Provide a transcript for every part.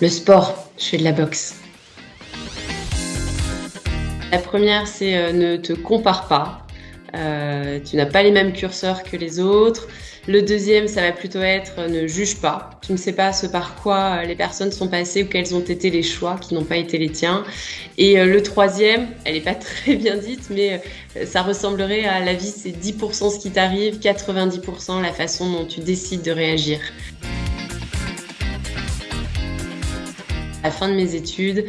Le sport, je fais de la boxe. La première, c'est euh, ne te compare pas. Euh, tu n'as pas les mêmes curseurs que les autres. Le deuxième, ça va plutôt être euh, ne juge pas. Tu ne sais pas ce par quoi les personnes sont passées ou quels ont été les choix qui n'ont pas été les tiens. Et le troisième, elle n'est pas très bien dite, mais ça ressemblerait à la vie, c'est 10% ce qui t'arrive, 90% la façon dont tu décides de réagir. À la fin de mes études,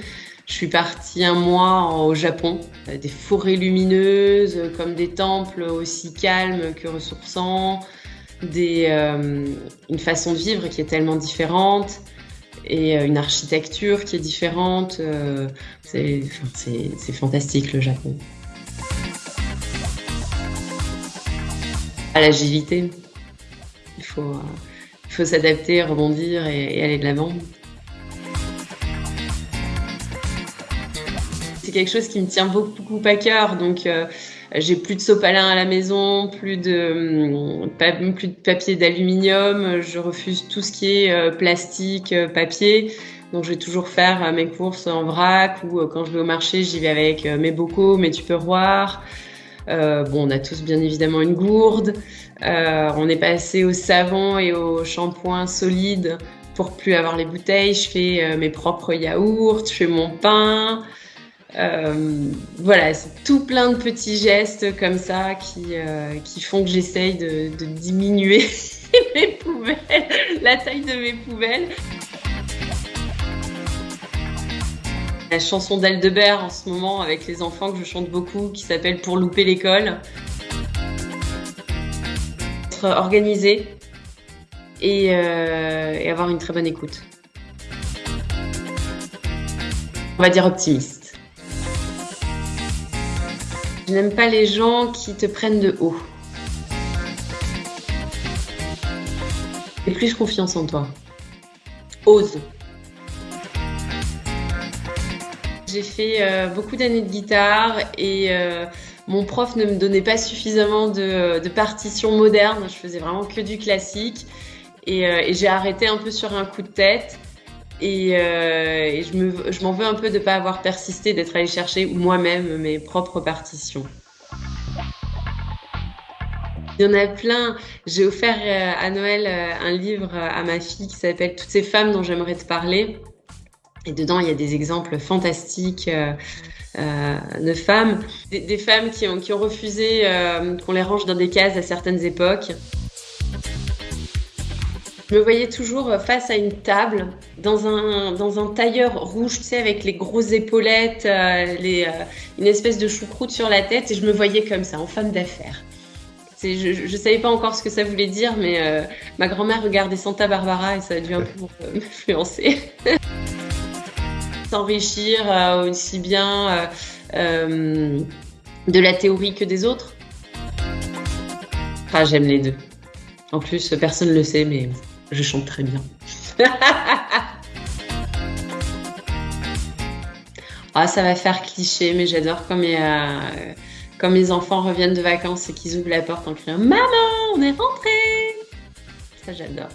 je suis partie un mois au Japon, euh, des forêts lumineuses, euh, comme des temples aussi calmes que ressourçants, euh, une façon de vivre qui est tellement différente et une architecture qui est différente. c'est fantastique le Japon. À l'agilité, il faut s'adapter, rebondir et aller de l'avant. C'est quelque chose qui me tient beaucoup, à cœur. Donc, euh, j'ai plus de sopalin à la maison, plus de, hum, plus de papier d'aluminium. Je refuse tout ce qui est euh, plastique, euh, papier. Donc, je vais toujours faire mes courses en vrac ou quand je vais au marché, j'y vais avec mes bocaux, mes tupperwares. Euh, bon, on a tous bien évidemment une gourde. on est passé au savon et au shampoing solide pour plus avoir les bouteilles. Je fais mes propres yaourts, je fais mon pain. Euh, voilà, c'est tout plein de petits gestes comme ça qui, euh, font que j'essaye de, diminuer mes poubelles, la taille de mes poubelles. La chanson d'Aldebert en ce moment avec les enfants que je chante beaucoup qui s'appelle Pour louper l'école. Être organisé et, euh, et avoir une très bonne écoute. On va dire optimiste. Je n'aime pas les gens qui te prennent de haut. Aie plus confiance en toi. Ose. J'ai fait euh, beaucoup d'années de guitare et euh, mon prof ne me donnait pas suffisamment de, partitions modernes. Je faisais vraiment que du classique et, euh, et j'ai arrêté un peu sur un coup de tête. Et, euh, je m'en veux un peu de ne pas avoir persisté, d'être allé chercher moi-même mes propres partitions. Il y en a plein. J'ai offert euh, à Noël euh, un livre à ma fille qui s'appelle Toutes ces femmes dont j'aimerais te parler. Et dedans, il y a des exemples fantastiques de femmes, des, femmes qui ont refusé qu'on les range dans des cases à certaines époques. Je me voyais toujours face à une table, dans un, tailleur rouge, tu sais, avec les grosses épaulettes, euh, euh, une espèce de choucroute sur la tête, et je me voyais comme ça, en femme d'affaires. Je ne savais pas encore ce que ça voulait dire, mais euh, ma grand-mère regardait Santa Barbara et ça a dû un peu m'influencer. S'enrichir aussi bien de la théorie que des autres. Ah, j'aime les deux. En plus, personne ne le sait, mais je chante très bien. ah, ça va faire cliché, mais j'adore quand mes, euh, quand mes enfants reviennent de vacances et qu'ils ouvrent la porte en criant Maman, on est rentré Ça, j'adore.